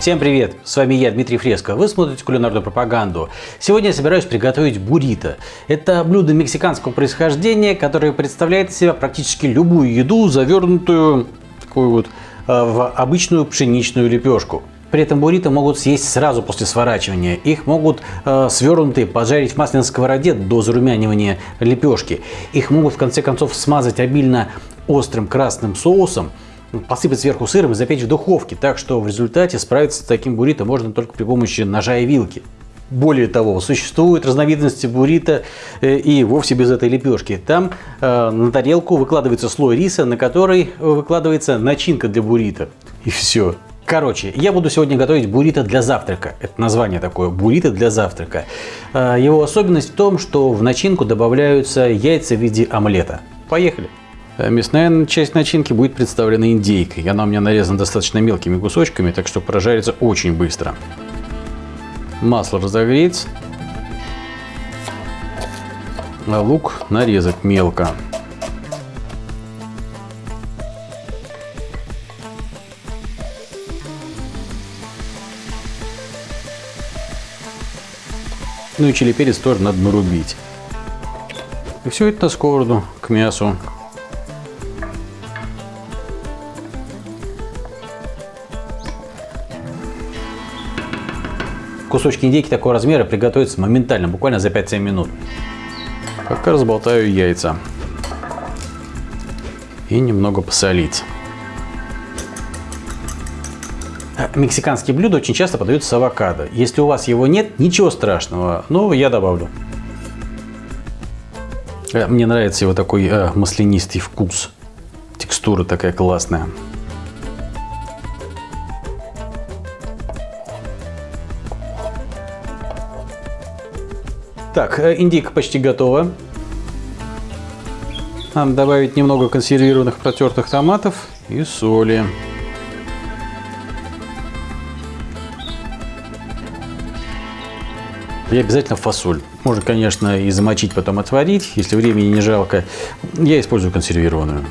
Всем привет! С вами я, Дмитрий Фреско. Вы смотрите кулинарную пропаганду. Сегодня я собираюсь приготовить буррито. Это блюдо мексиканского происхождения, которое представляет из себя практически любую еду, завернутую такую вот э, в обычную пшеничную лепешку. При этом буррито могут съесть сразу после сворачивания. Их могут э, свернутые пожарить в масляной сковороде до зарумянивания лепешки. Их могут в конце концов смазать обильно острым красным соусом посыпать сверху сыром и запечь в духовке. Так что в результате справиться с таким буррито можно только при помощи ножа и вилки. Более того, существуют разновидности буррито э, и вовсе без этой лепешки. Там э, на тарелку выкладывается слой риса, на который выкладывается начинка для буррито. И все. Короче, я буду сегодня готовить буррито для завтрака. Это название такое, буррито для завтрака. Э, его особенность в том, что в начинку добавляются яйца в виде омлета. Поехали! Э, мясная часть начинки будет представлена индейкой. Она у меня нарезана достаточно мелкими кусочками, так что прожарится очень быстро. Масло разогреть. А лук нарезать мелко. Ну и чили перец тоже надо нарубить. И все это на сковороду к мясу. Кусочки индейки такого размера приготовятся моментально, буквально за 5-7 минут. Пока разболтаю яйца. И немного посолить. Мексиканские блюда очень часто подаются с авокадо. Если у вас его нет, ничего страшного, но я добавлю. Э, мне нравится его такой э, маслянистый вкус. Текстура такая классная. Так, э, индейка почти готова. Надо добавить немного консервированных протертых томатов и соли. И обязательно фасоль. Можно, конечно, и замочить, потом отварить, если времени не жалко. Я использую консервированную.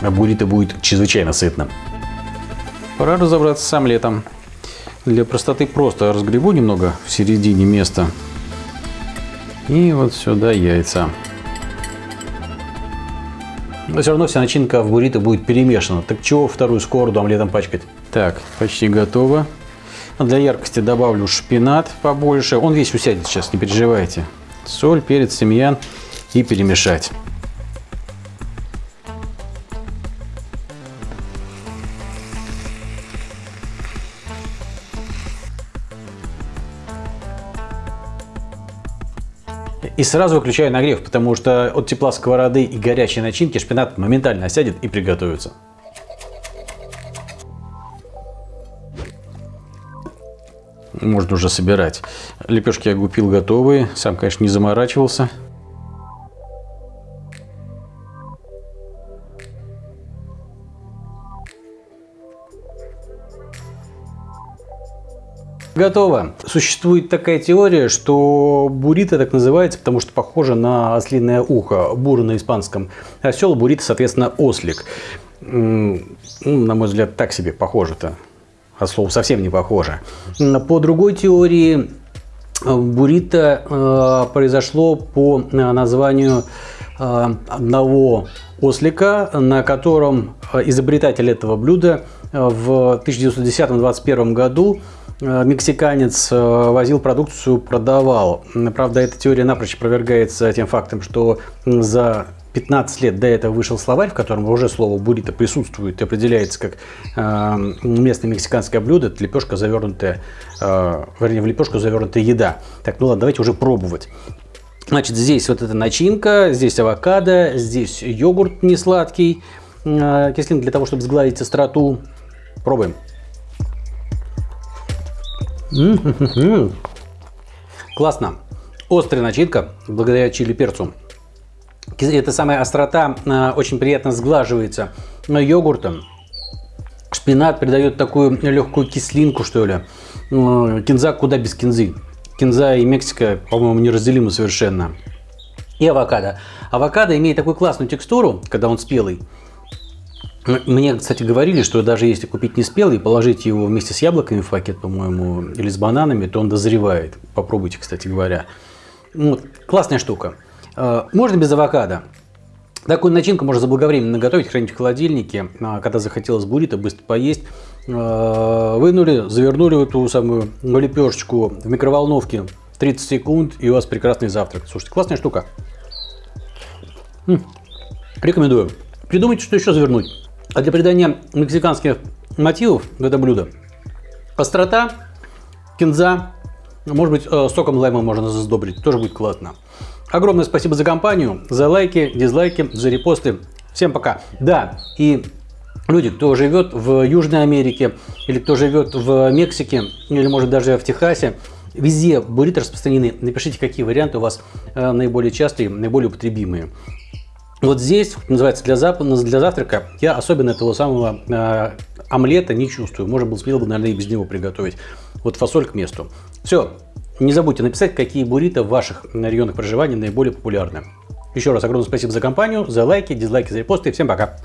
А буррито будет чрезвычайно сытным. Пора разобраться с омлетом. Для простоты просто разгребу немного в середине места. И вот сюда яйца. Но все равно вся начинка в буррито будет перемешана. Так чего вторую сковороду омлетом пачкать? Так, почти готово. Для яркости добавлю шпинат побольше. Он весь усядет сейчас, не переживайте. Соль, перец, тимьян и перемешать. И сразу выключаю нагрев, потому что от тепла сковороды и горячей начинки шпинат моментально осядет и приготовится. Можно уже собирать. Лепешки я купил готовые. Сам, конечно, не заморачивался. Готово. Существует такая теория, что буррито так называется, потому что похоже на ослиное ухо, бура на испанском. Осел, буррито, соответственно, ослик. Ну, на мой взгляд, так себе похоже-то. От слова совсем не похоже. По другой теории, буррито э, произошло по э, названию э, одного ослика, на котором изобретатель этого блюда в 1910-21 году Э, мексиканец э, возил продукцию, продавал. Правда, эта теория напрочь опровергается тем фактом, что за 15 лет до этого вышел словарь, в котором уже слово буррито присутствует и определяется как э, местное мексиканское блюдо, это лепешка завернутая, э, вернее, в лепешку завернутая еда. Так, ну ладно, давайте уже пробовать. Значит, здесь вот эта начинка, здесь авокадо, здесь йогурт несладкий, э, кислинка для того, чтобы сгладить остроту. Пробуем. Классно. Острая начинка, благодаря чили перцу. Эта самая острота э, очень приятно сглаживается йогуртом. Шпинат придает такую легкую кислинку, что ли. Кинза куда без кинзы. Кинза и Мексика, по-моему, неразделимы совершенно. и авокадо. Авокадо имеет такую классную текстуру, когда он спелый. Мне, кстати, говорили, что даже если купить не спелый и положить его вместе с яблоками в пакет, по-моему, или с бананами, то он дозревает. Попробуйте, кстати говоря. Вот, классная штука. Э, можно без авокадо. Такую начинку можно заблаговременно готовить, хранить в холодильнике. А когда захотелось буррито, быстро поесть. Э, вынули, завернули эту самую лепешечку в микроволновке 30 секунд, и у вас прекрасный завтрак. Слушайте, классная штука. Рекомендую. Придумайте, что еще завернуть. А для придания мексиканских мотивов в это блюдо острота, кинза, может быть, э, соком лайма можно сдобрить, тоже будет классно. Огромное спасибо за компанию, за лайки, дизлайки, за репосты. Всем пока. Да, и люди, кто живет в Южной Америке, или кто живет в Мексике, или может даже в Техасе, везде буррито распространены. Напишите, какие варианты у вас э, наиболее частые, наиболее употребимые. Вот здесь, называется, для, зап... для завтрака я особенно этого самого э, омлета не чувствую. Можно было смело бы, наверное, и без него приготовить. Вот фасоль к месту. Все. Не забудьте написать, какие буррито в ваших регионах проживания наиболее популярны. Еще раз огромное спасибо за компанию, за лайки, дизлайки, за репосты. Всем пока!